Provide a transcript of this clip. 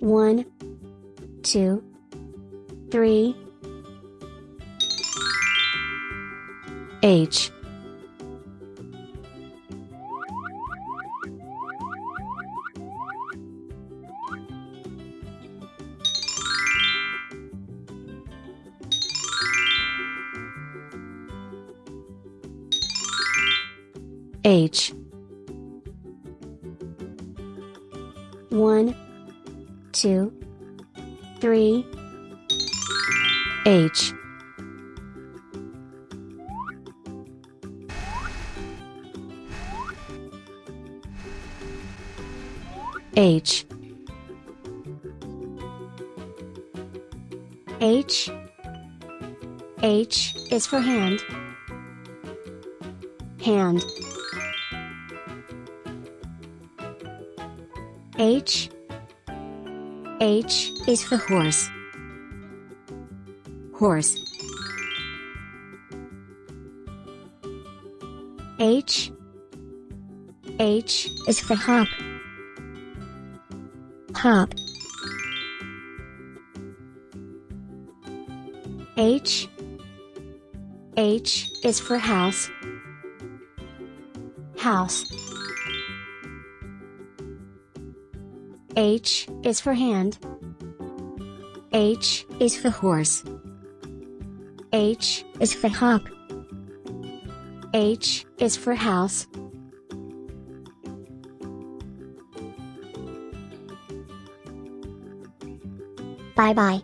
One, two, three. H H One, two, three. H H H. H is for hand. Hand. H. H is for horse. Horse. H. H is for hop. Hop. H. H is for house. House. H is for hand. H is for horse. H is for hop. H is for house. Bye bye.